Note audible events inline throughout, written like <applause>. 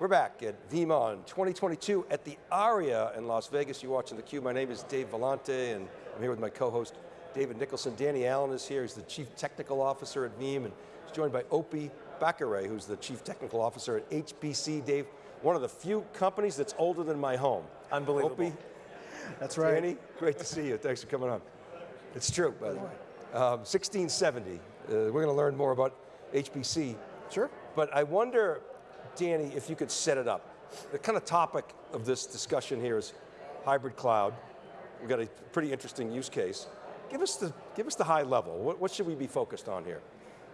We're back at VeeamON 2022 at the Aria in Las Vegas. You're watching theCUBE. My name is Dave Vellante and I'm here with my co-host David Nicholson. Danny Allen is here, he's the Chief Technical Officer at Veeam and he's joined by Opie Bhakkare, who's the Chief Technical Officer at HBC. Dave, one of the few companies that's older than my home. Unbelievable. Opie, that's right. Danny, great to see you. Thanks for coming on. It's true, by the way. Um, 1670, uh, we're going to learn more about HBC. Sure. But I wonder, Danny, if you could set it up. The kind of topic of this discussion here is hybrid cloud. We've got a pretty interesting use case. Give us the, give us the high level. What, what should we be focused on here?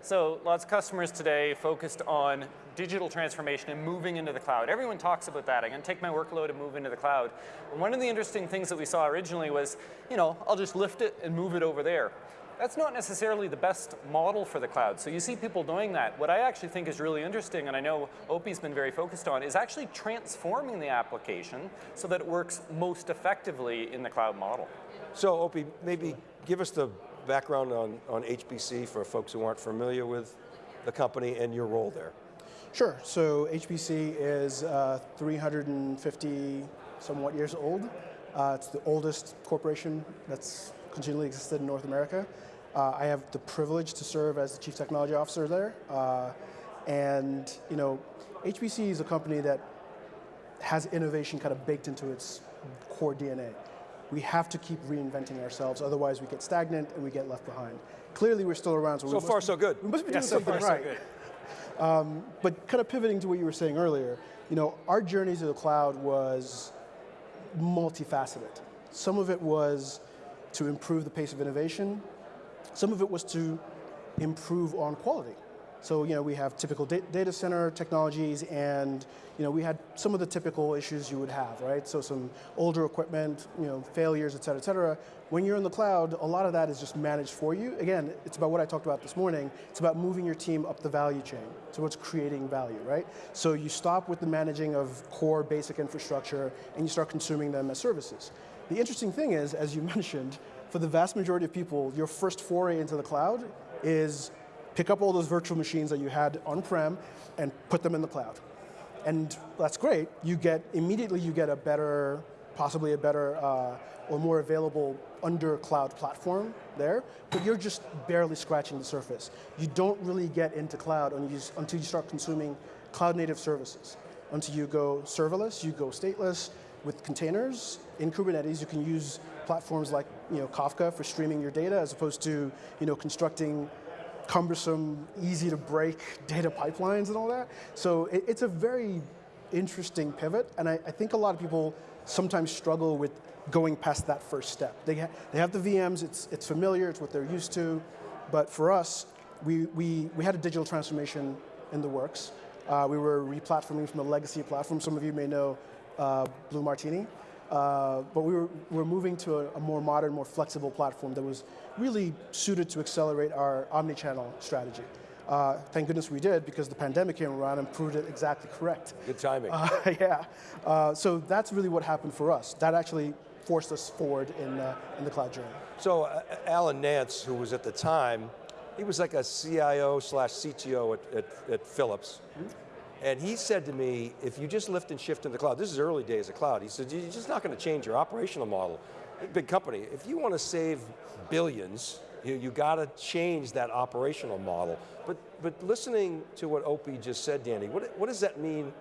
So lots of customers today focused on digital transformation and moving into the cloud. Everyone talks about that. I'm going to take my workload and move into the cloud. And one of the interesting things that we saw originally was, you know, I'll just lift it and move it over there. That's not necessarily the best model for the cloud. So you see people doing that. What I actually think is really interesting, and I know Opie's been very focused on, is actually transforming the application so that it works most effectively in the cloud model. So Opie, maybe give us the background on, on HBC for folks who aren't familiar with the company and your role there. Sure, so HBC is uh, 350 somewhat years old. Uh, it's the oldest corporation that's continually existed in North America. Uh, I have the privilege to serve as the Chief Technology Officer there. Uh, and you know, HBC is a company that has innovation kind of baked into its core DNA. We have to keep reinventing ourselves, otherwise we get stagnant and we get left behind. Clearly we're still around, so, so far be, so good. We must be yeah, doing so something far, right. So um, but kind of pivoting to what you were saying earlier, you know, our journey to the cloud was multifaceted. Some of it was to improve the pace of innovation. Some of it was to improve on quality. So you know, we have typical data center technologies and you know, we had some of the typical issues you would have, right? So some older equipment, you know, failures, et cetera, et cetera. When you're in the cloud, a lot of that is just managed for you. Again, it's about what I talked about this morning. It's about moving your team up the value chain. So what's creating value, right? So you stop with the managing of core basic infrastructure and you start consuming them as services. The interesting thing is, as you <laughs> mentioned, for the vast majority of people, your first foray into the cloud is pick up all those virtual machines that you had on-prem and put them in the cloud. And that's great. You get, immediately you get a better, possibly a better uh, or more available under cloud platform there, but you're just barely scratching the surface. You don't really get into cloud until you start consuming cloud native services. Until you go serverless, you go stateless, with containers in Kubernetes, you can use platforms like you know, Kafka for streaming your data as opposed to you know, constructing cumbersome, easy to break <laughs> data pipelines and all that. So it, it's a very interesting pivot, and I, I, think a lot of people sometimes struggle with going past that first step. They, ha they have the VMs, it's, it's familiar, it's what they're used to, but for us, we, we, we had a digital transformation in the works. Uh, we were replatforming from a legacy platform. Some of you may know uh, Blue Martini. Uh, but we were, we were moving to a, a, more modern, more flexible platform that was really suited to accelerate our omni-channel strategy. Uh, thank goodness we did because the pandemic came around and proved it exactly correct. Good timing. Uh, <laughs> yeah, uh, so that's really what happened for us. That actually forced us forward in, uh, in the cloud journey. So uh, Alan Nance, who was at the time, he was like a CIO slash CTO at, at, at Philips. Mm -hmm. And he said to me, if you just lift and shift in the cloud, this is early days of cloud, he said, you're just not going to change your operational model. Big company, if you want to save billions, you, you got to change that operational model. But, but listening to what Opie just said, Danny, what, what does that mean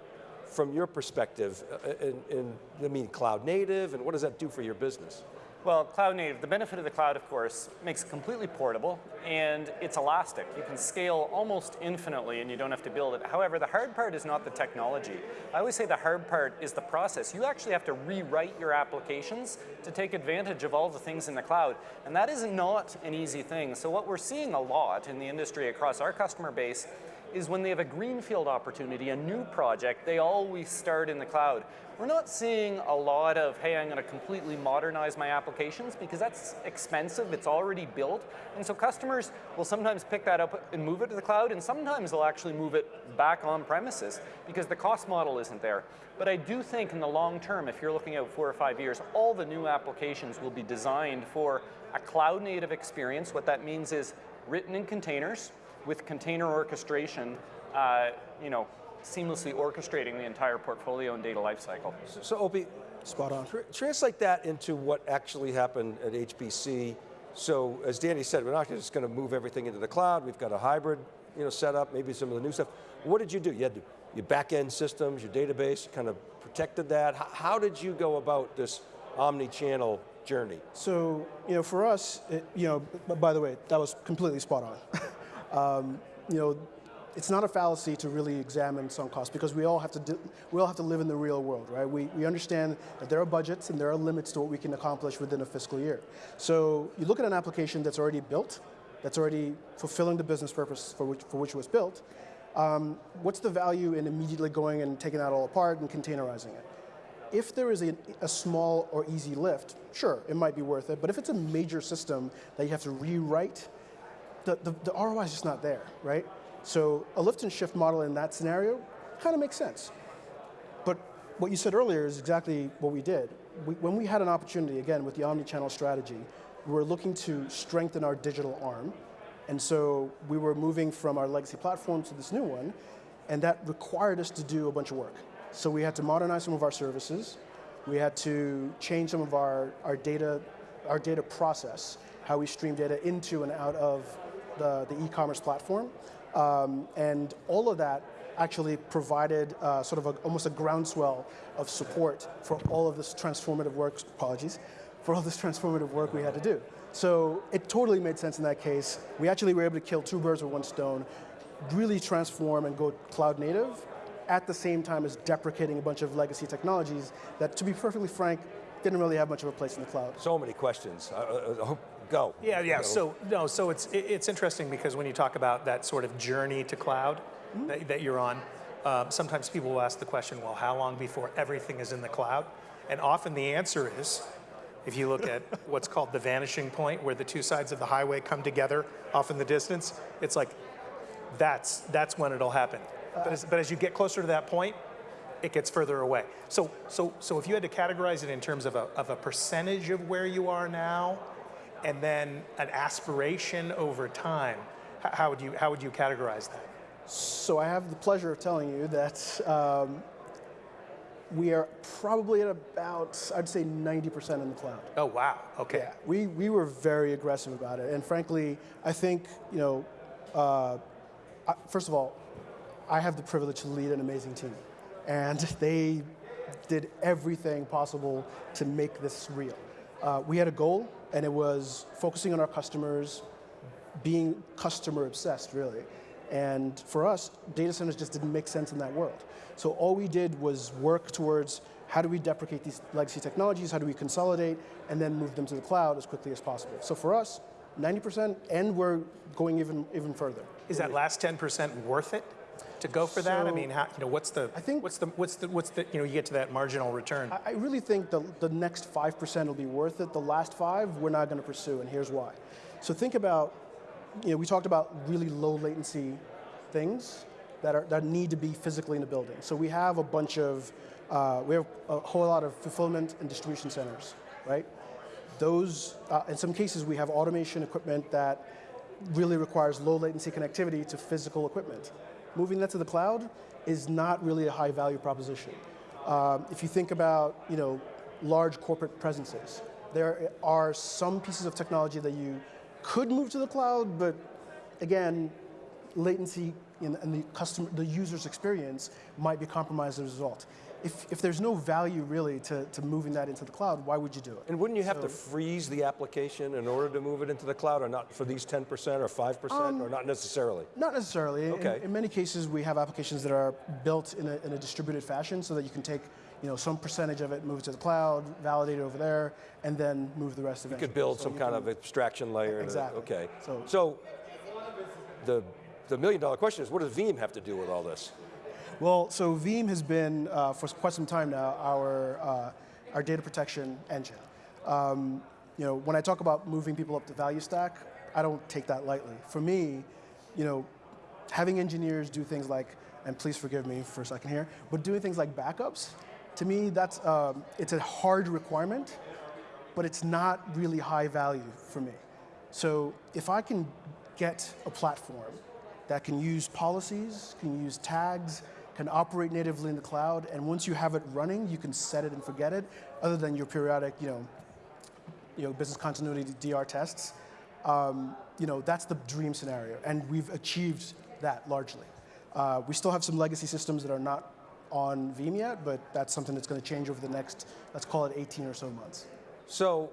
from your perspective uh, in, in, I mean, cloud native, and what does that do for your business? Well, cloud native, the benefit of the cloud, of course, makes it completely portable and it's elastic. You can scale almost infinitely and you don't have to build it. However, the hard part is not the technology. I always say the hard part is the process. You actually have to rewrite your applications to take advantage of all the things in the cloud. And that is not an easy thing. So what we're seeing a lot in the industry across our customer base is when they have a greenfield opportunity, a new project, they always start in the cloud. We're not seeing a lot of, hey, I'm going to completely modernize my applications because that's expensive, it's already built. And so customers will sometimes pick that up and move it to the cloud, and sometimes they'll actually move it back on premises because the cost model isn't there. But I do think in the long term, if you're looking out four or five years, all the new applications will be designed for a cloud native experience. What that means is written in containers, with container orchestration, uh, you know, seamlessly orchestrating the entire portfolio and data lifecycle. So Opie, Spot on. Tr- Translate that into what actually happened at HBC. So as Danny said, we're not just going to move everything into the cloud. We've got a hybrid, you know, setup. Maybe some of the new stuff. What did you do? You had your back-end systems, your database. Kind of protected that. How, how did you go about this omni-channel journey? So, you know, for us, it, you know, by the way, that was completely spot on. <laughs> um, you know, it's not a fallacy to really examine sunk costs because we all have to do, we all have to live in the real world, right? We, we understand that there are budgets and there are limits to what we can accomplish within a fiscal year. So you look at an application that's already built, that's already fulfilling the business purpose for which, for which it was built. Um, what's the value in immediately going and taking that all apart and containerizing it? If there is a, a, small or easy lift, sure, it might be worth it. But if it's a major system that you have to rewrite, the, the, the ROI is just not there, right? So a lift and shift model in that scenario kind of makes sense. But what you said earlier is exactly what we did. We, when we had an opportunity, again, with the omni-channel strategy, we were looking to strengthen our digital arm. And so we were moving from our legacy platform to this new one, and that required us to do a bunch of work. So we had to modernize some of our services. We had to change some of our, our data, our data process, how we stream data into and out of the, e-commerce platform. Um, and all of that actually provided uh, sort of a, almost a groundswell of support for all of this transformative work, apologies, for all this transformative work we had to do. So it totally made sense in that case. We actually were able to kill two birds with one stone, really transform and go cloud native, at the same time as deprecating a bunch of legacy technologies that, to be perfectly frank, didn't really have much of a place in the cloud. So many questions. Uh, uh, go. Yeah, yeah. Go. So no, so it's it, it's interesting because when you talk about that sort of journey to cloud Mm-hmm. that, that you're on, um, sometimes people will ask the question, well, how long before everything is in the cloud? And often the answer is, if you look at <laughs> what's called the vanishing point, where the two sides of the highway come together off in the distance, it's like that's that's when it'll happen. But as, but as you get closer to that point, it gets further away. So, so, so if you had to categorize it in terms of a, of a percentage of where you are now, and then an aspiration over time, how would you, how would you categorize that? So I have the pleasure of telling you that um, we are probably at about, I'd say 90% in the cloud. Oh, wow, okay. Yeah, we, we were very aggressive about it. And frankly, I think, you know, uh, I, first of all, I have the privilege to lead an amazing team. And they did everything possible to make this real. Uh, we had a goal, and it was focusing on our customers, being customer obsessed, really. And for us, data centers just didn't make sense in that world. So all we did was work towards how do we deprecate these legacy technologies, how do we consolidate, and then move them to the cloud as quickly as possible. So for us, 90%, and we're going even, even further. Is that last 10% worth it to go for that? I mean, how, you know, what's the, I think- what's the, what's the, what's the, you know, you get to that marginal return. I- I really think the, the next 5% will be worth it. The last five, we're not going to pursue, and here's why. So think about, you know, we talked about really low latency things that, are, that need to be physically in the building. So we have a bunch of, uh, we have a whole lot of fulfillment and distribution centers, right? Those, uh, in some cases, we have automation equipment that really requires low latency connectivity to physical equipment. Moving that to the cloud is not really a high value proposition. Um, if you think about, you know, large corporate presences, there are some pieces of technology that you could move to the cloud, but again, latency in the customer, the user's experience might be compromised as a result. If, if there's no value really to, to moving that into the cloud, why would you do it? And wouldn't you have to freeze the application in order to move it into the cloud, or not for these 10% or 5%, or um, not necessarily? Not necessarily. In- Okay. In, many cases, we have applications that are built in a, in a distributed fashion so that you can take you know, some percentage of it, move it to the cloud, validate it over there, and then move the rest of it. You could build some kind of abstraction layer. Exactly. Okay. So- So the, the million dollar question is, what does Veeam have to do with all this? Well, so Veeam has been, uh, for quite some time now, our, uh, our data protection engine. Um, you know, when I talk about moving people up the value stack, I don't take that lightly. For me, you know, having engineers do things like, and please forgive me for a second here, but doing things like backups, to me, that's, um, it's a hard requirement, but it's not really high value for me. So if I can get a platform that can use policies, can use tags, can operate natively in the cloud, and once you have it running, you can set it and forget it, other than your periodic, you know, you know, business continuity DR tests. Um, you know, that's the dream scenario, and we've achieved that largely. Uh, we still have some legacy systems that are not on Veeam yet, but that's something that's going to change over the next, let's call it 18 or so months. So,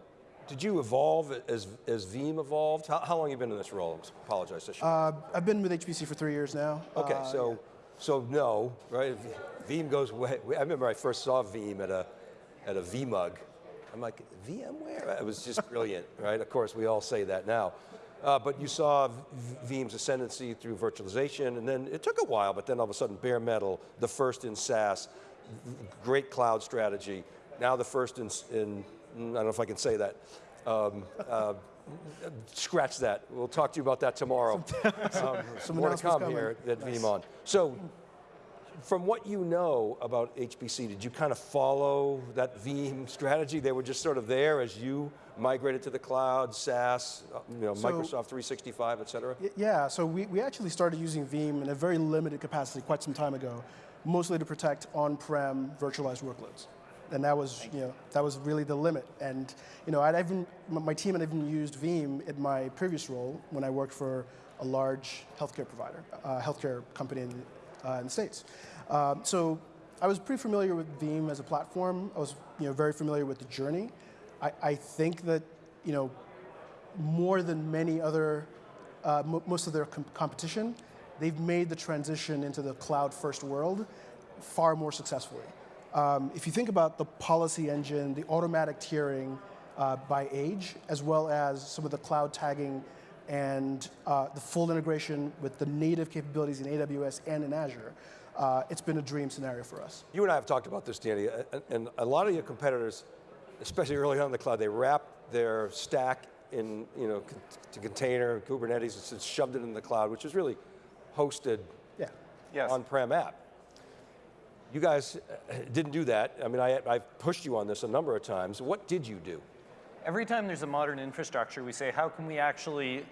did you evolve as, as Veeam evolved? How, how long have you been in this role? I apologize. I Uh, I've been with HBC for three years now. okay, Uh, so, so no, right? Veeam goes way, I remember I first saw Veeam at a, at a VMUG. I'm like, VMware? It was just brilliant, <laughs> right? Of course, we all say that now. Uh, but you saw Veeam's ascendancy through virtualization, and then it took a while, but then all of a sudden, bare metal, the first in SaaS, great cloud strategy. Now the first in, in I don't know if I can say that. Um, uh, scratch that. We'll talk to you about that tomorrow. <laughs> Um, Some more to come coming. here at Nice. VeeamON. So, from what you know about HBC, did you kind of follow that Veeam <laughs> strategy? They were just sort of there as you migrated to the cloud, SaaS, uh, you know, So- Microsoft 365, et cetera? Yeah, so we, we actually started using Veeam in a very limited capacity quite some time ago, mostly to protect on-prem virtualized workloads. And that was, you know, that was really the limit. And, you know, I'd even, my team had even used Veeam in my previous role when I worked for a large healthcare provider, uh, healthcare company in, uh, in the States. Um, so I was pretty familiar with Veeam as a platform. I was, you know, very familiar with the journey. I, I think that, you know, more than many other, uh, mo- most of their com- competition, they've made the transition into the cloud-first world far more successfully. Um, if you think about the policy engine, the automatic tiering uh, by age, as well as some of the cloud tagging and uh, the full integration with the native capabilities in AWS and in Azure, uh, it's been a dream scenario for us. You and I have talked about this, Danny, and- and a lot of your competitors, especially early on in the cloud, they wrap their stack in, you know, con- to container, Kubernetes, it's- it's shoved it in the cloud, which is really hosted Yeah. Yes. on-prem app. You guys uh, didn't do that. I mean, I, I've pushed you on this a number of times. What did you do? Every time there's a modern infrastructure, we say, how can we actually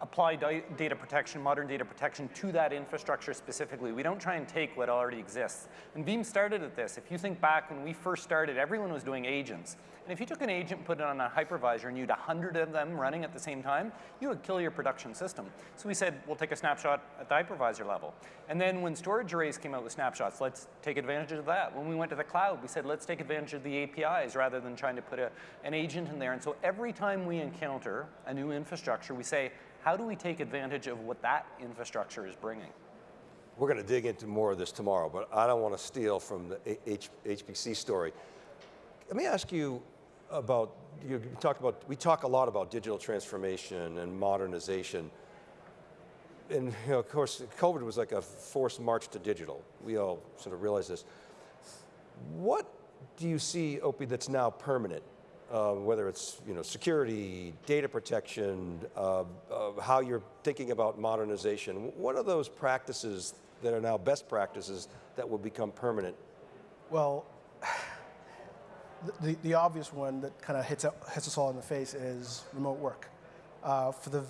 apply data protection, modern data protection to that infrastructure specifically? We don't try and take what already exists. And Veeam started at this. If you think back when we first started, everyone was doing agents. And if you took an agent and put it on a hypervisor and you had 100 of them running at the same time, you would kill your production system. So we said, we'll take a snapshot at the hypervisor level. And then when storage arrays came out with snapshots, let's take advantage of that. When we went to the cloud, we said, let's take advantage of the APIs rather than trying to put a, an agent in there. And so every time we encounter a new infrastructure, we say, how do we take advantage of what that infrastructure is bringing? We're going to dig into more of this tomorrow, but I don't want to steal from the H- HBC story. Let me ask you about, you talked about, we talk a lot about digital transformation and modernization. And you know, of course, COVID was like a forced march to digital. We all sort of realize this. What do you see, Opie, that's now permanent? Uh, whether it's you know security, data protection, uh, uh, how you're thinking about modernization. What are those practices that are now best practices that will become permanent? Well, <sighs> the, the, the obvious one that kind of hits, hits us all in the face is remote work. Uh, for, the,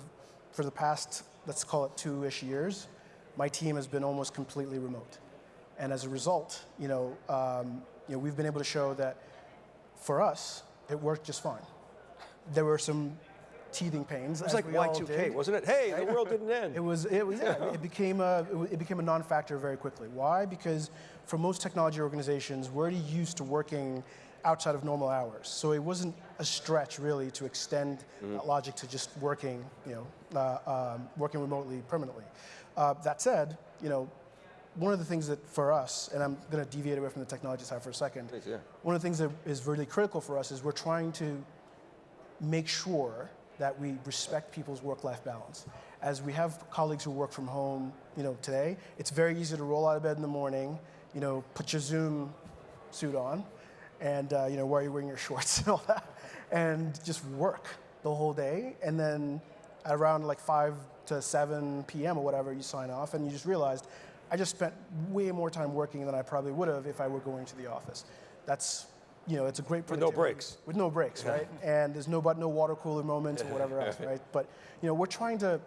for the past, let's call it two-ish years, my team has been almost completely remote. And as a result, you know, um, you know, we've been able to show that for us, it worked just fine. There were some teething pains. It was like Y2K, wasn't it? Hey, the world didn't end. It was, it was, yeah, it became a, it became a non-factor very quickly. Why? Because for most technology organizations, we're already used to working outside of normal hours. So it wasn't a stretch really to extend that logic to just working, you know, uh, um, working remotely permanently. Uh, that said, you know, one of the things that for us, and I'm going to deviate away from the technology side for a second. Please, yeah. One of the things that is really critical for us is we're trying to make sure that we respect people's work-life balance. As we have colleagues who work from home, you know, today, it's very easy to roll out of bed in the morning, you know, put your Zoom suit on, and uh, you know, why are you wearing your <laughs> shorts and all that, and just work the whole day, and then around like 5 to 7 p.m. or whatever, you sign off, and you just realized, I just spent way more time working than I probably would have if I were going to the office. That's, you know, it's a great With no breaks. with no breaks, right? <laughs> and there's no but no water cooler moments or whatever else, right? But you know, we're trying to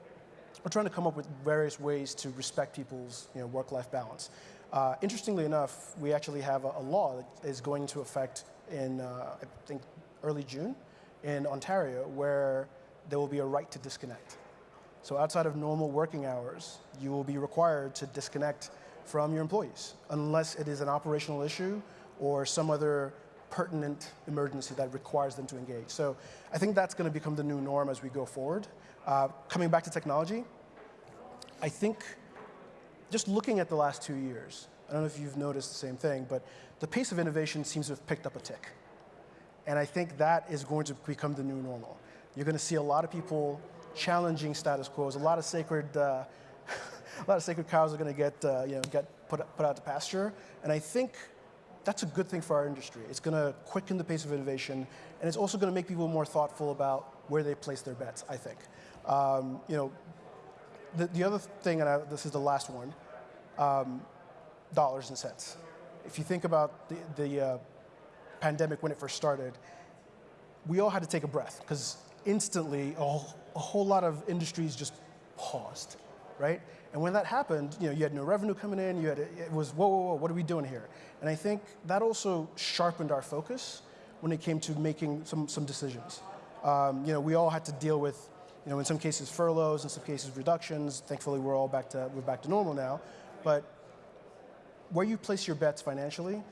we're trying to come up with various ways to respect people's you know work-life balance. Uh, interestingly enough, we actually have a, a law that is going into effect in, uh, I think, early June in Ontario, where there will be a right to disconnect. So outside of normal working hours, you will be required to disconnect from your employees, unless it is an operational issue or some other pertinent emergency that requires them to engage. So I think that's going to become the new norm as we go forward. Uh, coming back to technology, I think just looking at the last two years, I don't know if you've noticed the same thing, but the pace of innovation seems to have picked up a tick. And I think that is going to become the new normal. You're going to see a lot of people challenging status quos. A lot of sacred, uh, <laughs> a lot of sacred cows are going to get, uh, you know, get put, put out to pasture. And I think that's a good thing for our industry. It's going to quicken the pace of innovation, and it's also going to make people more thoughtful about where they place their bets. I think. Um, you know, the, the other thing, and I, this is the last one, um, dollars and cents. If you think about the, the uh, pandemic when it first started, we all had to take a breath because instantly a, whole- a whole lot of industries just paused, right? And when that happened, you know, you had no revenue coming in. You had it was whoa, whoa, whoa, what are we doing here? And I think that also sharpened our focus when it came to making some some decisions. Um, you know, we all had to deal with, you know, in some cases furloughs, in some cases reductions. Thankfully, we're all back to we're back to normal now. But where you place your bets financially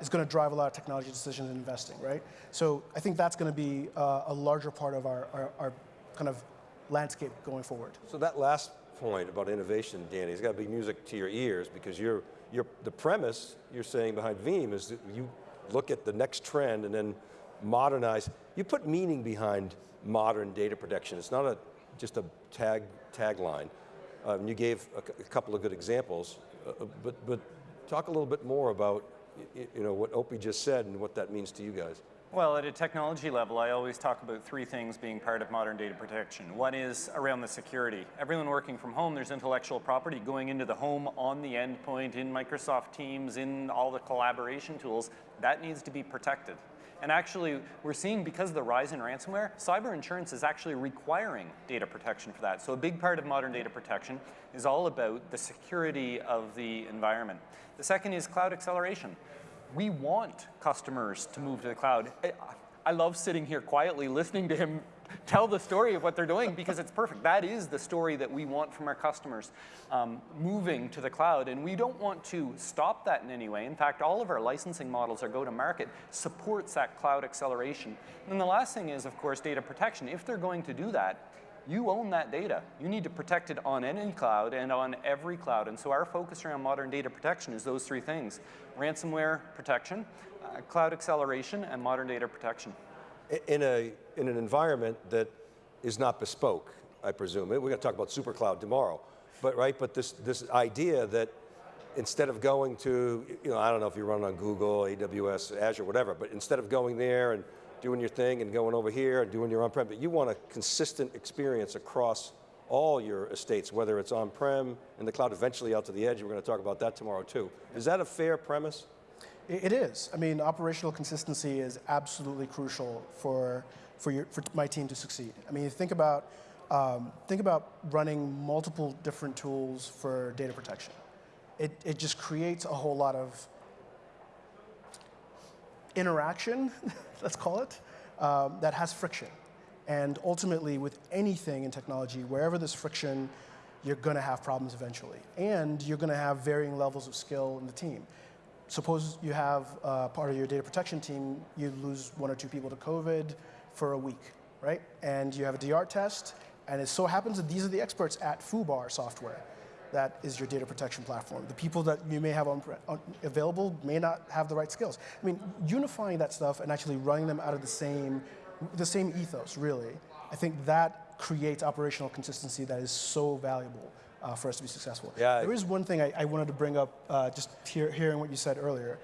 is going to drive a lot of technology decisions and investing, right? So I think that's going to be uh, a larger part of our, our, our kind of landscape going forward. So that last point about innovation, Danny, has got to be music to your ears because you're, you're, the premise you're saying behind Veeam is that you look at the next trend and then modernize. You put meaning behind modern data protection. It's not a, just a tag, tagline. Um, you gave a, a couple of good examples, uh, uh, but, but talk a little bit more about you know, what Opie just said and what that means to you guys. Well, at a technology level, I always talk about three things being part of modern data protection. One is around the security. Everyone working from home, there's intellectual property going into the home on the endpoint, in Microsoft Teams, in all the collaboration tools. That needs to be protected. And actually, we're seeing because of the rise in ransomware, cyber insurance is actually requiring data protection for that. So a big part of modern data protection is all about the security of the environment. The second is cloud acceleration we want customers to move to the cloud. I, love sitting here quietly listening to him tell the story of what they're doing because it's perfect. That is the story that we want from our customers um, moving to the cloud. And we don't want to stop that in any way. In fact, all of our licensing models, our go-to-market, supports that cloud acceleration. And the last thing is, of course, data protection. If they're going to do that, you own that data. You need to protect it on any cloud and on every cloud. And so our focus around modern data protection is those three things. Ransomware protection, uh, cloud acceleration, and modern data protection. In, a, in an environment that is not bespoke, I presume. We're going to talk about supercloud tomorrow, but right. But this this idea that instead of going to, you know, I don't know if you run on Google, AWS, Azure, whatever, but instead of going there and doing your thing and going over here and doing your on-prem, but you want a consistent experience across all your estates, whether it's on-prem, in the cloud, eventually out to the edge. We're going to talk about that tomorrow too. Is that a fair premise? It is. I mean, operational consistency is absolutely crucial for, for, your, for my team to succeed. I mean, think about, um, think about running multiple different tools for data protection. It, it just creates a whole lot of interaction, <laughs> let's call it, um, that has friction. And ultimately, with anything in technology, wherever there's friction, you're going to have problems eventually. And you're going to have varying levels of skill in the team. Suppose you have uh, part of your data protection team, you lose one or two people to COVID for a week, right? And you have a DR test, and it so happens that these are the experts at FUBAR software. That is your data protection platform. The people that you may have on, on, available may not have the right skills. I mean, unifying that stuff and actually running them out of the same, the same ethos, really, I think that creates operational consistency that is so valuable uh, for us to be successful. Yeah, there is one thing I, I wanted to bring up, uh, just hear, hearing what you said earlier.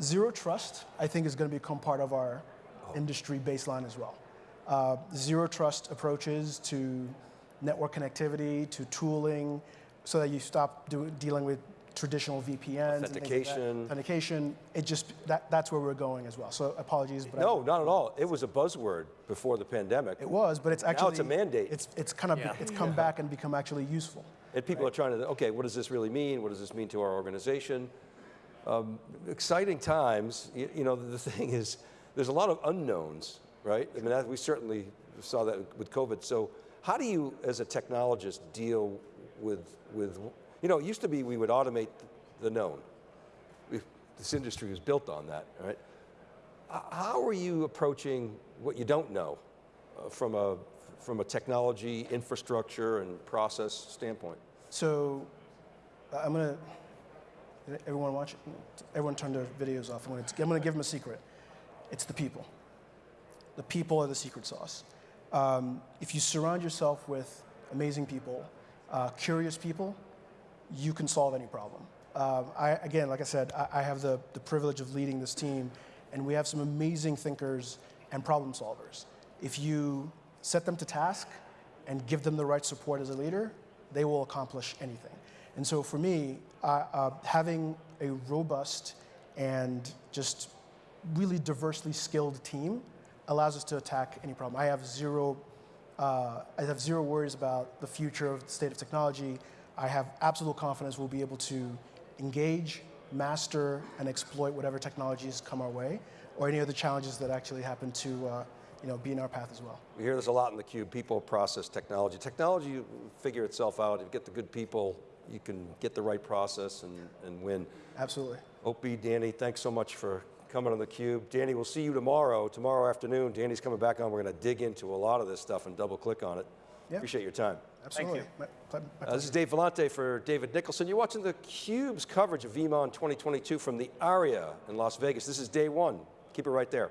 Zero trust, I think, is going to become part of our industry baseline as well. Uh, zero trust approaches to network connectivity, to tooling, so that you stop do, dealing with traditional VPNs. and like. Authentication. Authentication. It just that that's where we're going as well. So apologies, but I- No, not at all. It was a buzzword before the pandemic. it was, but it's actually Now it's a mandate. It's it's kind of Yeah. it's come back and become actually useful. And people are trying to, okay, what does this really mean? What does this mean to our organization? Um, exciting times. You, you know, the thing is, there's a lot of unknowns, right? I mean, that, we certainly saw that with COVID. So, how do you, as a technologist, deal with, with you know, it used to be we would automate the known. This industry was built on that, right? How are you approaching what you don't know uh, from, a, from a technology, infrastructure, and process standpoint? So I'm gonna everyone watch everyone turn their videos off. I'm gonna, I'm gonna give them a secret. It's the people. The people are the secret sauce. Um, if you surround yourself with amazing people, uh, curious people, you can solve any problem. Um, I, again, like I said, I, I have the, the privilege of leading this team, and we have some amazing thinkers and problem solvers. If you set them to task and give them the right support as a leader, they will accomplish anything. And so for me, uh, uh, having a robust and just really diversely skilled team allows us to attack any problem. I have zero, uh, I have zero worries about the future of the state of technology. I have absolute confidence we'll be able to engage, master, and exploit whatever technologies come our way, or any other challenges that actually happen to, uh, you know, be in our path as well. We hear this a lot in the cube, people, process, technology. Technology figure itself out. If you get the good people, you can get the right process and, and win. Absolutely. Opie, Danny, thanks so much for coming on the cube. Danny, we'll see you tomorrow. Tomorrow afternoon, Danny's coming back on. We're going to dig into a lot of this stuff and double click on it. Appreciate your time. Absolutely. My, ple- my Uh, this is Dave Vellante for David Nicholson. You're watching the Cube's coverage of VeeamON 2022 from the Aria in Las Vegas. This is day one. Keep it right there.